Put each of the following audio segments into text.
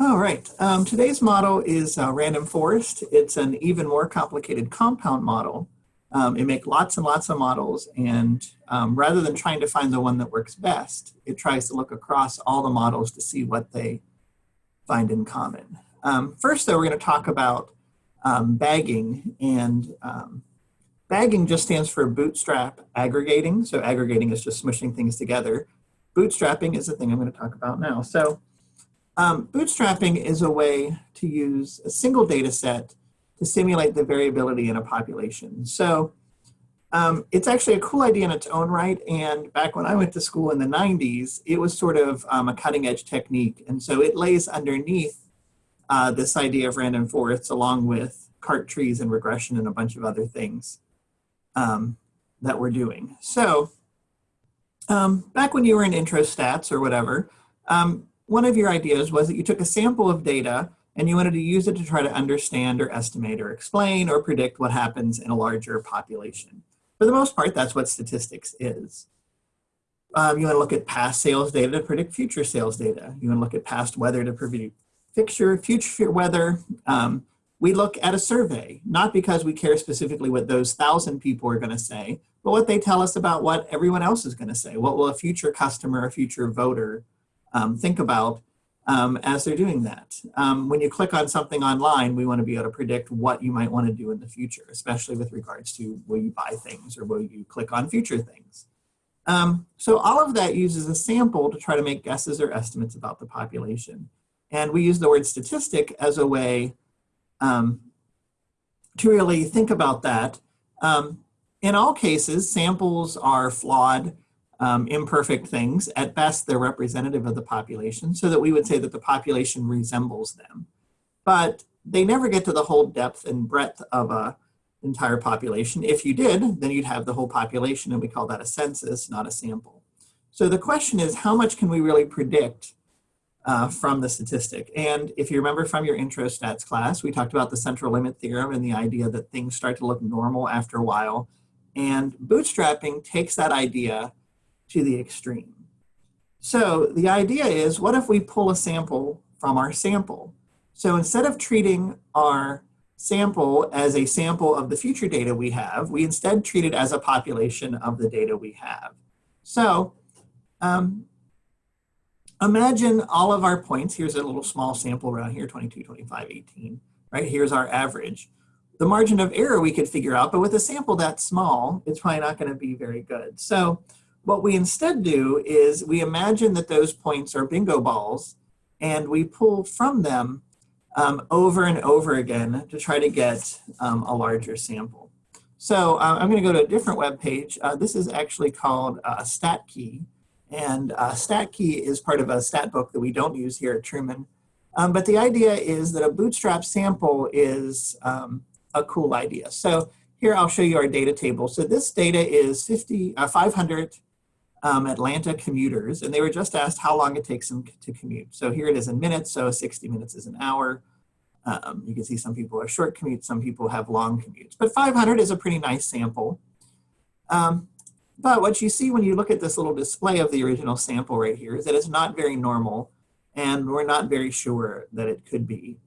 All right, um, today's model is uh, random forest. It's an even more complicated compound model. Um, it makes lots and lots of models and um, rather than trying to find the one that works best, it tries to look across all the models to see what they find in common. Um, first though, we're gonna talk about um, bagging and um, bagging just stands for bootstrap aggregating. So aggregating is just smushing things together. Bootstrapping is the thing I'm gonna talk about now. So um, bootstrapping is a way to use a single data set to simulate the variability in a population. So um, it's actually a cool idea in its own right. And back when I went to school in the 90s, it was sort of um, a cutting edge technique. And so it lays underneath uh, this idea of random forests along with cart trees and regression and a bunch of other things um, that we're doing. So um, back when you were in intro stats or whatever, um, one of your ideas was that you took a sample of data and you wanted to use it to try to understand or estimate or explain or predict what happens in a larger population. For the most part, that's what statistics is. Um, you want to look at past sales data to predict future sales data. You want to look at past weather to predict future, future weather. Um, we look at a survey, not because we care specifically what those thousand people are going to say, but what they tell us about what everyone else is going to say. What will a future customer, a future voter um, think about um, as they're doing that. Um, when you click on something online, we want to be able to predict what you might want to do in the future, especially with regards to will you buy things or will you click on future things. Um, so all of that uses a sample to try to make guesses or estimates about the population. And we use the word statistic as a way um, to really think about that. Um, in all cases, samples are flawed um, imperfect things. At best, they're representative of the population, so that we would say that the population resembles them. But they never get to the whole depth and breadth of a entire population. If you did, then you'd have the whole population, and we call that a census, not a sample. So the question is, how much can we really predict uh, from the statistic? And if you remember from your intro stats class, we talked about the central limit theorem and the idea that things start to look normal after a while. And bootstrapping takes that idea to the extreme. So the idea is, what if we pull a sample from our sample? So instead of treating our sample as a sample of the future data we have, we instead treat it as a population of the data we have. So um, imagine all of our points. Here's a little small sample around here, 22, 25, 18, right? Here's our average. The margin of error we could figure out, but with a sample that small, it's probably not gonna be very good. So what we instead do is we imagine that those points are bingo balls and we pull from them um, over and over again to try to get um, a larger sample. So uh, I'm going to go to a different web page. Uh, this is actually called uh, StatKey. And uh, StatKey is part of a stat book that we don't use here at Truman. Um, but the idea is that a bootstrap sample is um, a cool idea. So here I'll show you our data table. So this data is 50, uh, 500 um, Atlanta commuters, and they were just asked how long it takes them to commute. So here it is in minutes, so 60 minutes is an hour. Um, you can see some people are short commutes, some people have long commutes. But 500 is a pretty nice sample. Um, but what you see when you look at this little display of the original sample right here is that it's not very normal, and we're not very sure that it could be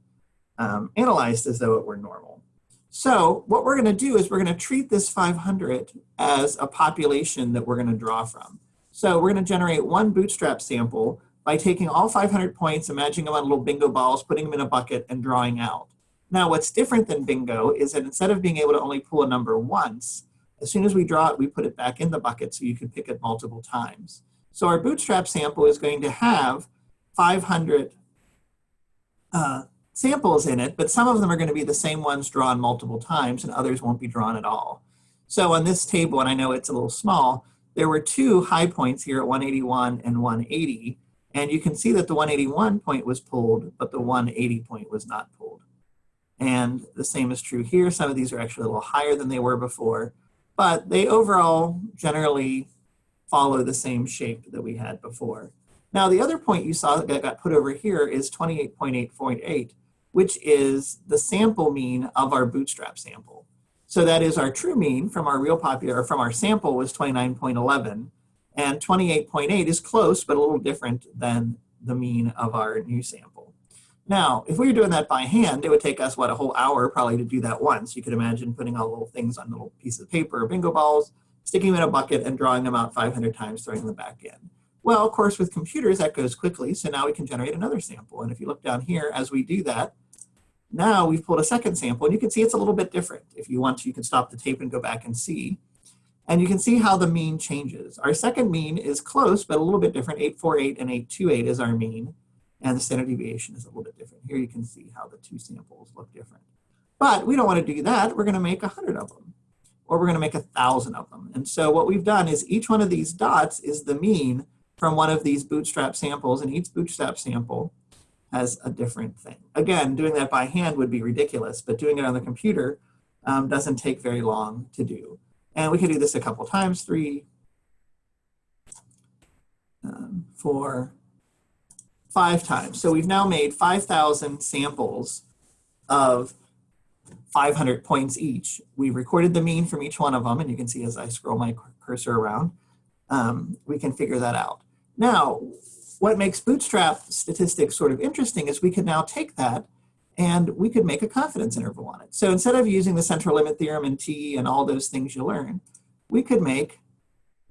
um, analyzed as though it were normal. So what we're going to do is we're going to treat this 500 as a population that we're going to draw from. So we're going to generate one bootstrap sample by taking all 500 points, imagining them on little bingo balls, putting them in a bucket, and drawing out. Now, what's different than bingo is that instead of being able to only pull a number once, as soon as we draw it, we put it back in the bucket so you can pick it multiple times. So our bootstrap sample is going to have 500 uh, samples in it, but some of them are going to be the same ones drawn multiple times and others won't be drawn at all. So on this table, and I know it's a little small, there were two high points here at 181 and 180. And you can see that the 181 point was pulled, but the 180 point was not pulled. And the same is true here. Some of these are actually a little higher than they were before, but they overall generally follow the same shape that we had before. Now, the other point you saw that got put over here is 28.8.8, which is the sample mean of our bootstrap sample. So that is our true mean from our real popular, from our sample was 29.11 and 28.8 is close, but a little different than the mean of our new sample. Now, if we were doing that by hand, it would take us, what, a whole hour probably to do that once. You could imagine putting all little things on little pieces of paper or bingo balls, sticking them in a bucket and drawing them out 500 times, throwing them back in. Well, of course, with computers, that goes quickly. So now we can generate another sample. And if you look down here, as we do that, now we've pulled a second sample and you can see it's a little bit different. If you want to, you can stop the tape and go back and see. And you can see how the mean changes. Our second mean is close, but a little bit different. 848 and 828 is our mean. And the standard deviation is a little bit different. Here you can see how the two samples look different. But we don't want to do that. We're going to make 100 of them. Or we're going to make 1,000 of them. And so what we've done is each one of these dots is the mean from one of these bootstrap samples. And each bootstrap sample has a different thing. Again, doing that by hand would be ridiculous. But doing it on the computer um, doesn't take very long to do. And we can do this a couple times, three, um, four, five times. So we've now made 5,000 samples of 500 points each. We recorded the mean from each one of them, and you can see as I scroll my cursor around, um, we can figure that out. Now, what makes Bootstrap statistics sort of interesting is we can now take that and we could make a confidence interval on it. So instead of using the central limit theorem and T and all those things you learn, we could make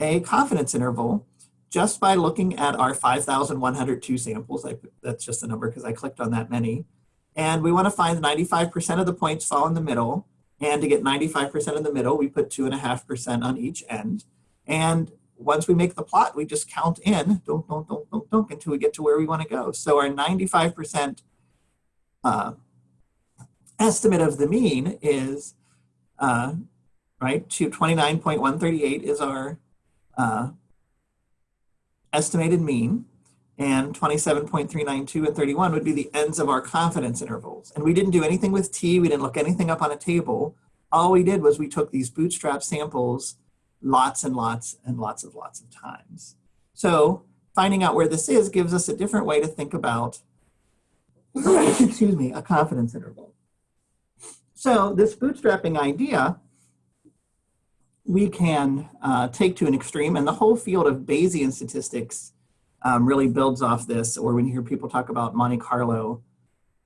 a confidence interval just by looking at our 5,102 samples. I, that's just a number because I clicked on that many. And we want to find 95% of the points fall in the middle. And to get 95% in the middle, we put 2.5% on each end. And once we make the plot, we just count in dunk, dunk, dunk, dunk, dunk, until we get to where we want to go. So our 95% uh, estimate of the mean is, uh, right, to 29.138 is our uh, estimated mean, and 27.392 and 31 would be the ends of our confidence intervals. And we didn't do anything with T, we didn't look anything up on a table. All we did was we took these bootstrap samples lots and lots and lots of lots of times. So finding out where this is gives us a different way to think about excuse me, a confidence interval. So this bootstrapping idea, we can uh, take to an extreme and the whole field of Bayesian statistics um, really builds off this, or when you hear people talk about Monte Carlo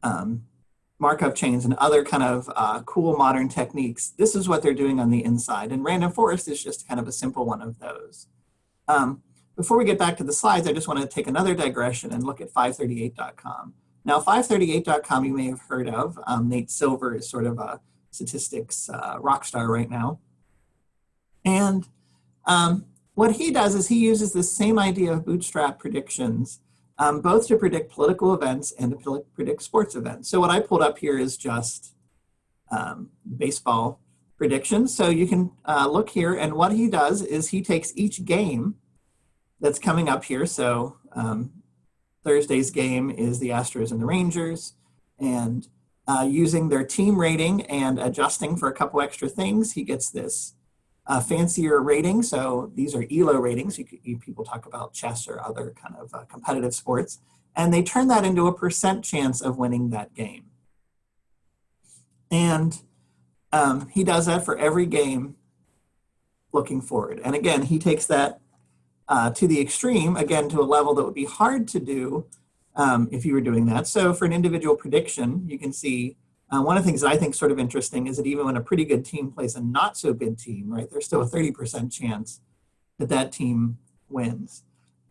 um, Markov chains and other kind of uh, cool modern techniques, this is what they're doing on the inside. And random forest is just kind of a simple one of those. Um, before we get back to the slides, I just want to take another digression and look at 538.com. Now, 538.com you may have heard of. Um, Nate Silver is sort of a statistics uh, rock star right now. And um, what he does is he uses the same idea of bootstrap predictions, um, both to predict political events and to predict sports events. So what I pulled up here is just um, baseball predictions. So you can uh, look here and what he does is he takes each game that's coming up here. So um, Thursday's game is the Astros and the Rangers. And uh, using their team rating and adjusting for a couple extra things, he gets this uh, fancier rating. So these are ELO ratings. You, you, people talk about chess or other kind of uh, competitive sports. And they turn that into a percent chance of winning that game. And um, he does that for every game looking forward. And again, he takes that uh, to the extreme, again, to a level that would be hard to do um, if you were doing that. So for an individual prediction, you can see uh, one of the things that I think sort of interesting is that even when a pretty good team plays a not so good team, right, there's still a 30% chance that that team wins.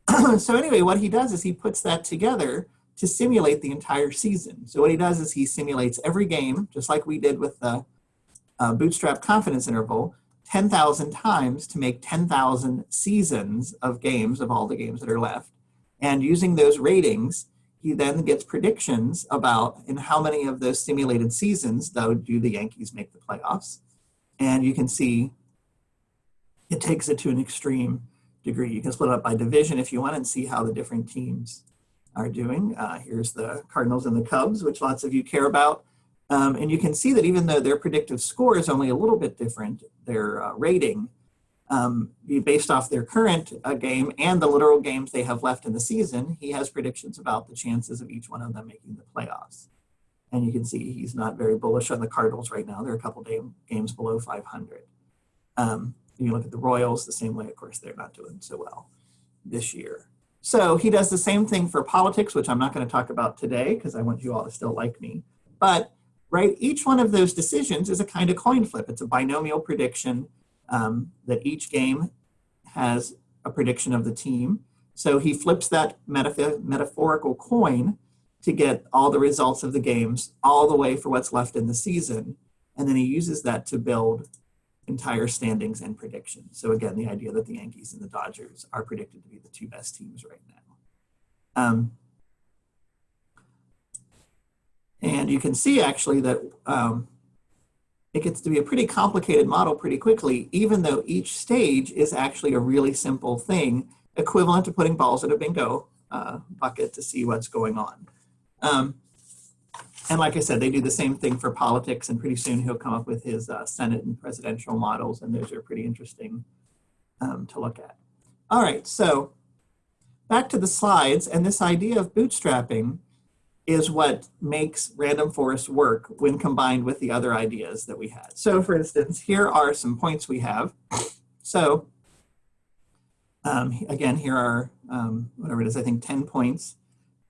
so anyway, what he does is he puts that together to simulate the entire season. So what he does is he simulates every game, just like we did with the uh, bootstrap confidence interval, 10,000 times to make 10,000 seasons of games of all the games that are left. And using those ratings, he then gets predictions about in how many of those simulated seasons, though, do the Yankees make the playoffs. And you can see it takes it to an extreme degree. You can split it up by division if you want and see how the different teams are doing. Uh, here's the Cardinals and the Cubs, which lots of you care about. Um, and you can see that even though their predictive score is only a little bit different, their uh, rating, um, based off their current uh, game and the literal games they have left in the season, he has predictions about the chances of each one of them making the playoffs. And you can see he's not very bullish on the Cardinals right now. They're a couple day, games below 500. Um, you look at the Royals the same way, of course, they're not doing so well this year. So he does the same thing for politics, which I'm not going to talk about today because I want you all to still like me. But right, each one of those decisions is a kind of coin flip. It's a binomial prediction um, that each game has a prediction of the team. So he flips that metaphor metaphorical coin to get all the results of the games all the way for what's left in the season. And then he uses that to build entire standings and predictions. So again, the idea that the Yankees and the Dodgers are predicted to be the two best teams right now. Um, and you can see actually that um, it gets to be a pretty complicated model pretty quickly, even though each stage is actually a really simple thing, equivalent to putting balls in a bingo uh, bucket to see what's going on. Um, and like I said, they do the same thing for politics, and pretty soon he'll come up with his uh, Senate and presidential models, and those are pretty interesting um, to look at. All right, so back to the slides, and this idea of bootstrapping is what makes random forest work when combined with the other ideas that we had. So for instance, here are some points we have. So um, again, here are, um, whatever it is, I think 10 points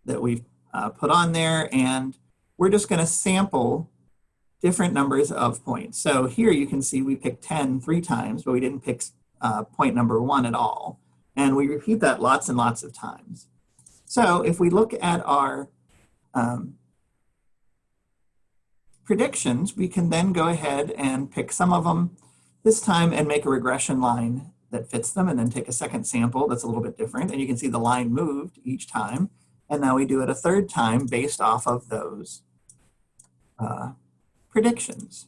that we've uh, put on there, and we're just gonna sample different numbers of points. So here you can see we picked 10 three times, but we didn't pick uh, point number one at all. And we repeat that lots and lots of times. So if we look at our um, predictions, we can then go ahead and pick some of them this time and make a regression line that fits them and then take a second sample that's a little bit different. And you can see the line moved each time. And now we do it a third time based off of those uh, predictions.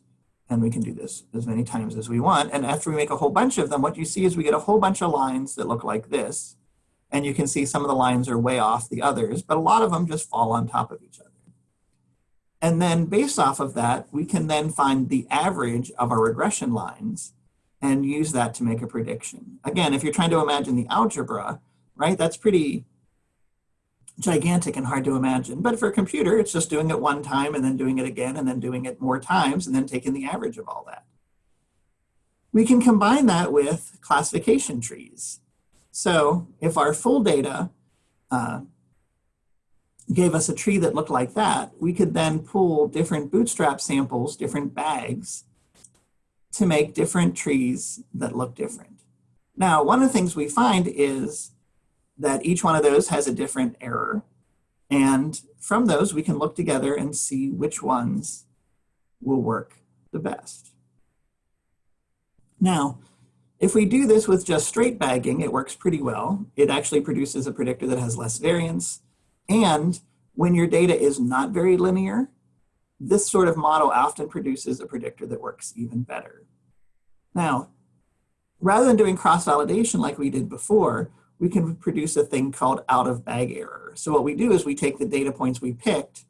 And we can do this as many times as we want. And after we make a whole bunch of them, what you see is we get a whole bunch of lines that look like this. And you can see some of the lines are way off the others, but a lot of them just fall on top of each other. And then based off of that, we can then find the average of our regression lines and use that to make a prediction. Again, if you're trying to imagine the algebra, right, that's pretty gigantic and hard to imagine. But for a computer, it's just doing it one time and then doing it again and then doing it more times and then taking the average of all that. We can combine that with classification trees. So if our full data uh, gave us a tree that looked like that, we could then pull different bootstrap samples, different bags, to make different trees that look different. Now, one of the things we find is that each one of those has a different error. And from those, we can look together and see which ones will work the best. Now, if we do this with just straight bagging, it works pretty well. It actually produces a predictor that has less variance. And when your data is not very linear, this sort of model often produces a predictor that works even better. Now, rather than doing cross-validation like we did before, we can produce a thing called out-of-bag error. So what we do is we take the data points we picked,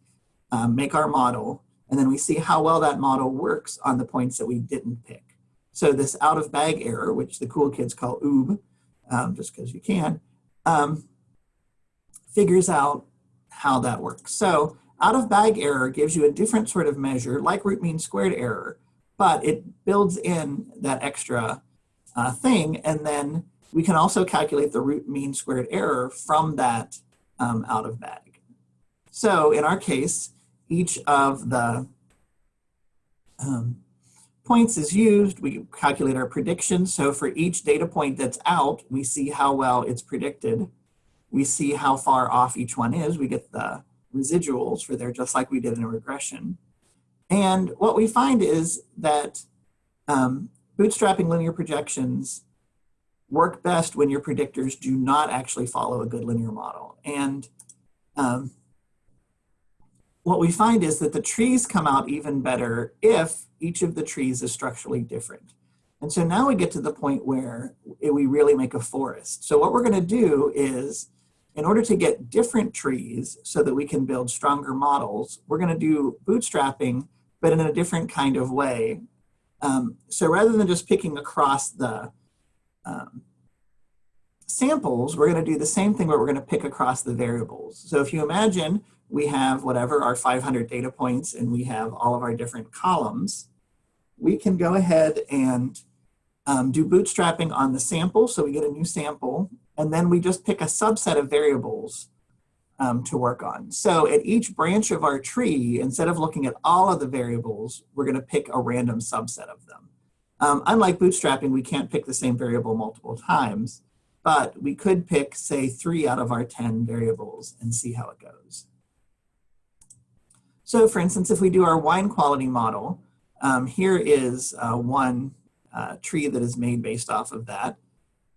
um, make our model, and then we see how well that model works on the points that we didn't pick. So this out of bag error, which the cool kids call OOB, um, just because you can, um, figures out how that works. So out of bag error gives you a different sort of measure like root mean squared error, but it builds in that extra uh, thing. And then we can also calculate the root mean squared error from that um, out of bag. So in our case, each of the um, points is used, we calculate our predictions. So for each data point that's out, we see how well it's predicted. We see how far off each one is. We get the residuals for there, just like we did in a regression. And what we find is that um, bootstrapping linear projections work best when your predictors do not actually follow a good linear model. And um, what we find is that the trees come out even better if each of the trees is structurally different. And so now we get to the point where we really make a forest. So what we're gonna do is, in order to get different trees so that we can build stronger models, we're gonna do bootstrapping, but in a different kind of way. Um, so rather than just picking across the um, samples, we're gonna do the same thing, but we're gonna pick across the variables. So if you imagine we have whatever our 500 data points and we have all of our different columns, we can go ahead and um, do bootstrapping on the sample. So we get a new sample and then we just pick a subset of variables um, to work on. So at each branch of our tree, instead of looking at all of the variables, we're gonna pick a random subset of them. Um, unlike bootstrapping, we can't pick the same variable multiple times, but we could pick, say, three out of our 10 variables and see how it goes. So for instance, if we do our wine quality model, um, here is uh, one uh, tree that is made based off of that.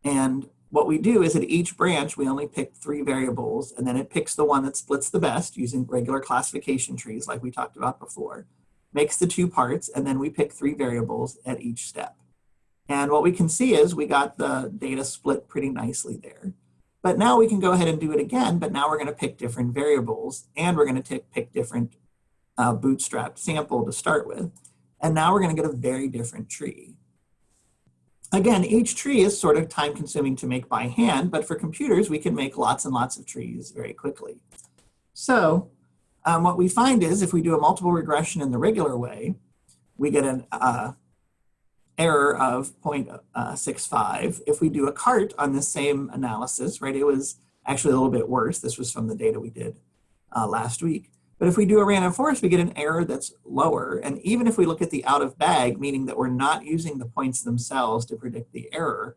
And what we do is at each branch, we only pick three variables, and then it picks the one that splits the best using regular classification trees like we talked about before, makes the two parts, and then we pick three variables at each step. And what we can see is we got the data split pretty nicely there. But now we can go ahead and do it again, but now we're gonna pick different variables and we're gonna pick different uh, bootstrap sample to start with. And now we're gonna get a very different tree. Again, each tree is sort of time consuming to make by hand, but for computers, we can make lots and lots of trees very quickly. So um, what we find is if we do a multiple regression in the regular way, we get an uh, error of 0.65. If we do a cart on the same analysis, right, it was actually a little bit worse. This was from the data we did uh, last week. But if we do a random forest, we get an error that's lower. And even if we look at the out of bag, meaning that we're not using the points themselves to predict the error,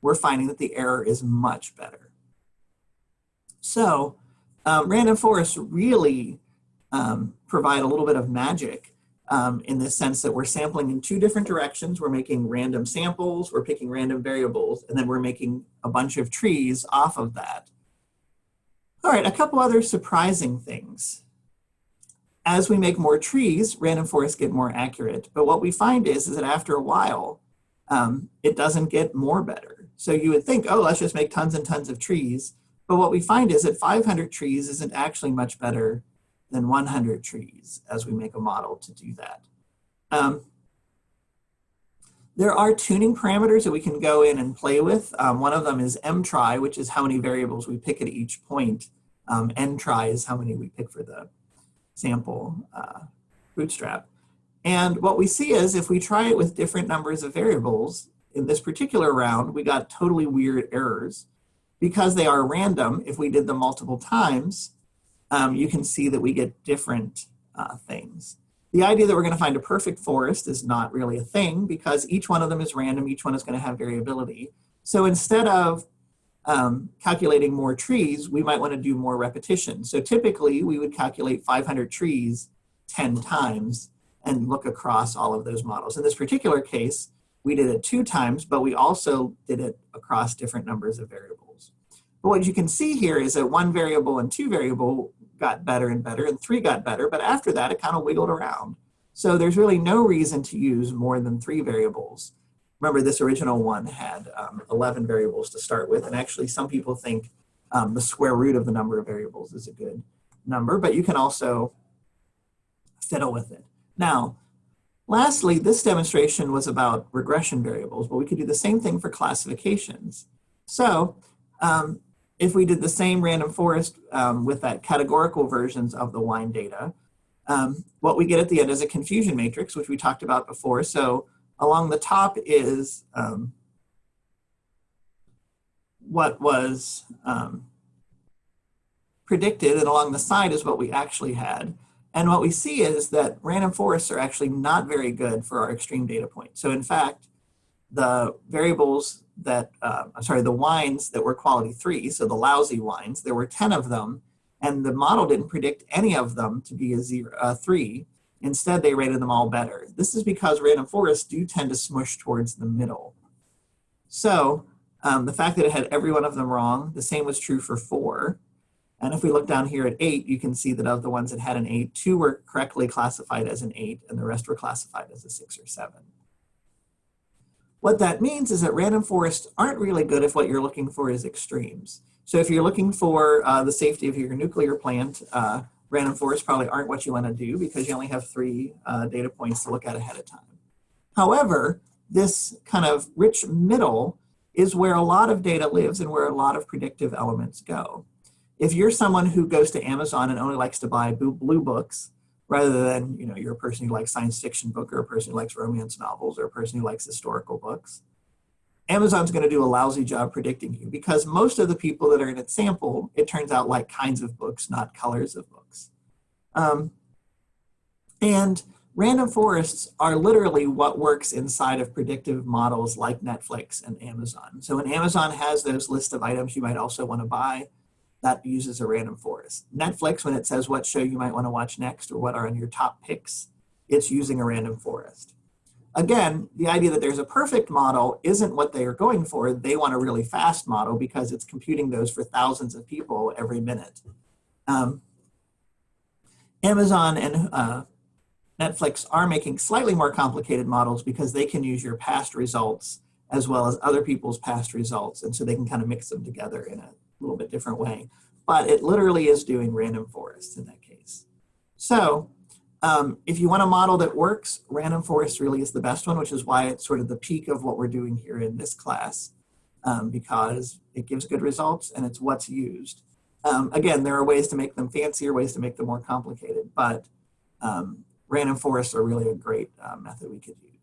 we're finding that the error is much better. So um, random forests really um, provide a little bit of magic um, in the sense that we're sampling in two different directions. We're making random samples, we're picking random variables, and then we're making a bunch of trees off of that. All right, a couple other surprising things as we make more trees, random forests get more accurate. But what we find is, is that after a while, um, it doesn't get more better. So you would think, oh, let's just make tons and tons of trees. But what we find is that 500 trees isn't actually much better than 100 trees as we make a model to do that. Um, there are tuning parameters that we can go in and play with. Um, one of them is mtry, which is how many variables we pick at each point. Um, ntry is how many we pick for the sample uh, bootstrap. And what we see is if we try it with different numbers of variables, in this particular round, we got totally weird errors. Because they are random, if we did them multiple times, um, you can see that we get different uh, things. The idea that we're gonna find a perfect forest is not really a thing because each one of them is random, each one is gonna have variability. So instead of um, calculating more trees, we might want to do more repetition. So typically we would calculate 500 trees 10 times and look across all of those models. In this particular case, we did it two times, but we also did it across different numbers of variables. But what you can see here is that one variable and two variable got better and better and three got better, but after that it kind of wiggled around. So there's really no reason to use more than three variables remember this original one had um, 11 variables to start with, and actually some people think um, the square root of the number of variables is a good number, but you can also fiddle with it. Now, lastly, this demonstration was about regression variables, but we could do the same thing for classifications. So um, if we did the same random forest um, with that categorical versions of the wine data, um, what we get at the end is a confusion matrix, which we talked about before. So along the top is um, what was um, predicted and along the side is what we actually had. And what we see is that random forests are actually not very good for our extreme data point. So in fact, the variables that, uh, I'm sorry, the wines that were quality three, so the lousy wines, there were 10 of them, and the model didn't predict any of them to be a zero, a three, Instead, they rated them all better. This is because random forests do tend to smush towards the middle. So um, the fact that it had every one of them wrong, the same was true for four. And if we look down here at eight, you can see that of the ones that had an eight, two were correctly classified as an eight and the rest were classified as a six or seven. What that means is that random forests aren't really good if what you're looking for is extremes. So if you're looking for uh, the safety of your nuclear plant, uh, random forests probably aren't what you want to do because you only have three uh, data points to look at ahead of time. However, this kind of rich middle is where a lot of data lives and where a lot of predictive elements go. If you're someone who goes to Amazon and only likes to buy blue books, rather than, you know, you're a person who likes science fiction book or a person who likes romance novels or a person who likes historical books, Amazon's going to do a lousy job predicting you because most of the people that are in its sample, it turns out like kinds of books, not colors of books. Um, and random forests are literally what works inside of predictive models like Netflix and Amazon. So when Amazon has those list of items you might also want to buy, that uses a random forest. Netflix, when it says what show you might want to watch next or what are on your top picks, it's using a random forest. Again, the idea that there's a perfect model isn't what they are going for. They want a really fast model because it's computing those for thousands of people every minute. Um, Amazon and uh, Netflix are making slightly more complicated models because they can use your past results as well as other people's past results. And so they can kind of mix them together in a little bit different way. But it literally is doing random forests in that case. So um, if you want a model that works, random forest really is the best one, which is why it's sort of the peak of what we're doing here in this class, um, because it gives good results and it's what's used. Um, again, there are ways to make them fancier, ways to make them more complicated, but um, random forests are really a great uh, method we could use.